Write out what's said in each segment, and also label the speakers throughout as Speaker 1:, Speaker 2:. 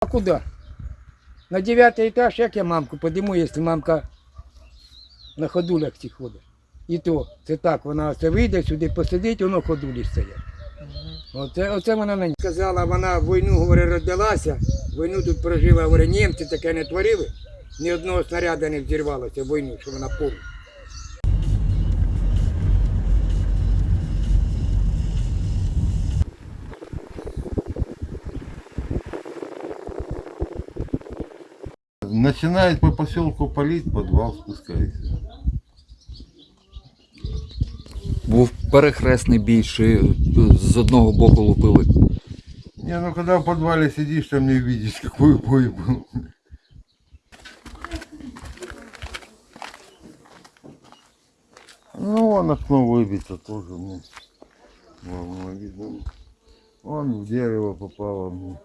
Speaker 1: А куда? На девятый этаж, як я мамку подиму, якщо мамка на ходулях ці ходить. І то, це так, вона це вийде сюди, посидить, воно ходулі стоять. Оце, оце вона мені сказала, вона війну, говорить, родилася, війну тут прожила, говорить, німці таке не творили, ні одного снаряду не взірвалося війну, що вона помнить.
Speaker 2: Начинает по поселку палить, подвал спускается.
Speaker 3: Був перехресний бій, чи з одного боку лупили.
Speaker 2: Не, ну когда в подвале сидишь, там не видишь, какой бой был. Ну, вон окно выбито тоже мне. Вон, видно. Вон в дерево попало мне.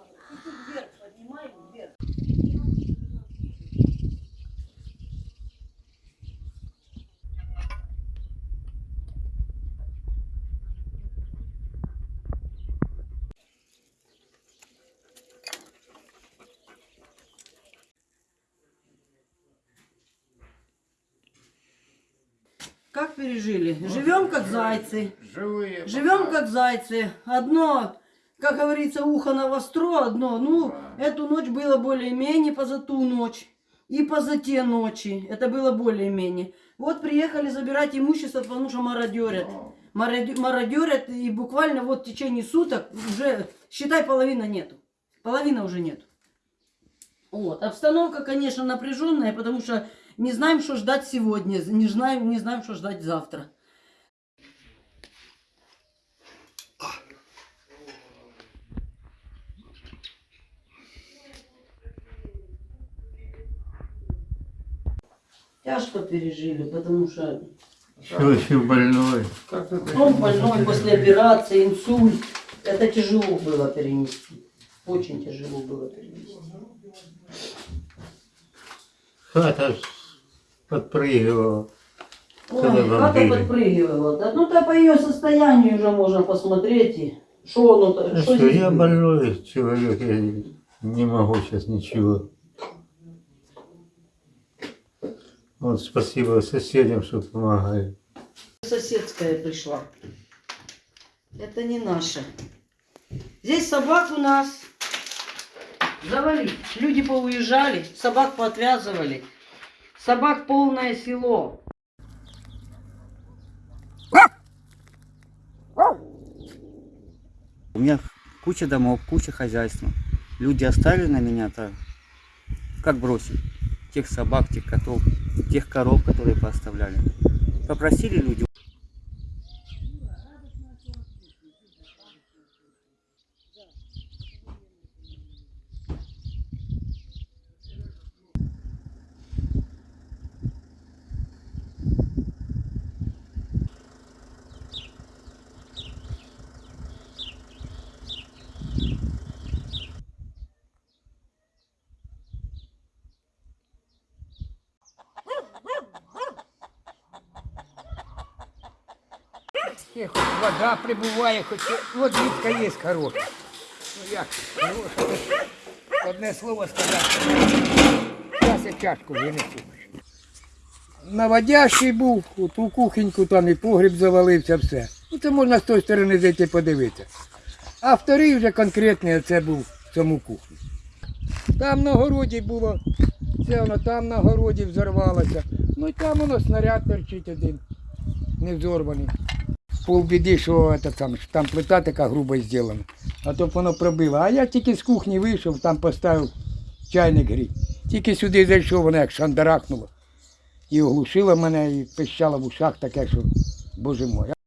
Speaker 4: Как пережили? Живем как зайцы.
Speaker 1: Живые.
Speaker 4: Живем как зайцы. Одно, как говорится, ухо на востро, одно. Ну, эту ночь было более-менее, поза ту ночь. И поза те ночи. Это было более-менее. Вот приехали забирать имущество, потому что мародерят. Мародю- Мародерят, и буквально вот в течение суток уже, считай, половина нету. Половина уже нету. Вот. Обстановка, конечно, напряженная, потому что не знаем, что ждать сегодня, не знаем, не знаем, что ждать завтра. Тяжко пережили, потому что
Speaker 5: Очень больной.
Speaker 4: он больной после операции, инсульт. Это тяжело было перенести. Очень тяжело было перенести.
Speaker 5: Хата подпрыгивала.
Speaker 4: Ой,
Speaker 5: Когда
Speaker 4: хата
Speaker 5: бомбили.
Speaker 4: подпрыгивала. Да, ну то по ее состоянию уже можно посмотреть. и Что оно,
Speaker 5: Ну
Speaker 4: что
Speaker 5: что,
Speaker 4: здесь
Speaker 5: я больной человек, я не могу сейчас ничего. Вот спасибо соседям, что помогают.
Speaker 4: Соседская пришла. Это не наша. Здесь собак у нас завали. Люди поуезжали, собак поотвязывали. Собак полное село.
Speaker 6: У меня куча домов, куча хозяйства. Люди оставили на меня-то, как бросить? Тех собак, тех котов, тех коров, которые поставляли. Попросили люди,
Speaker 1: Є, хоч вода прибуває, хоч водичка є хороша. Ну як, хороша. Одне слово сказати. Зараз я чашку винесу. Наводящий був, ту кухоньку там і погріб завалився, все. Ну це можна з тої сторони зайти подивитися. А вторий вже конкретний це був в цьому кухні. Там на городі було, це воно там на городі взорвалося. Ну і там воно снаряд торчить один, не взорваний полбіди, що це там, що там плита така грубо зроблена, а то б воно пробило. А я тільки з кухні вийшов, там поставив чайник гріть. Тільки сюди зайшов, воно як шандарахнуло. І оглушило мене, і пищало в ушах таке, що, боже мой.